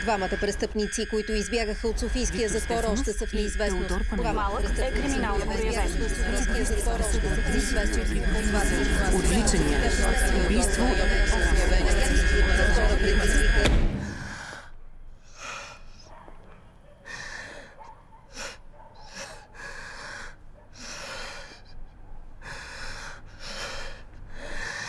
Двамата престъпници, които избягаха от Софийския затвор, още са в неизвестност. Двамата е криминално проявен. Отвличания, убийство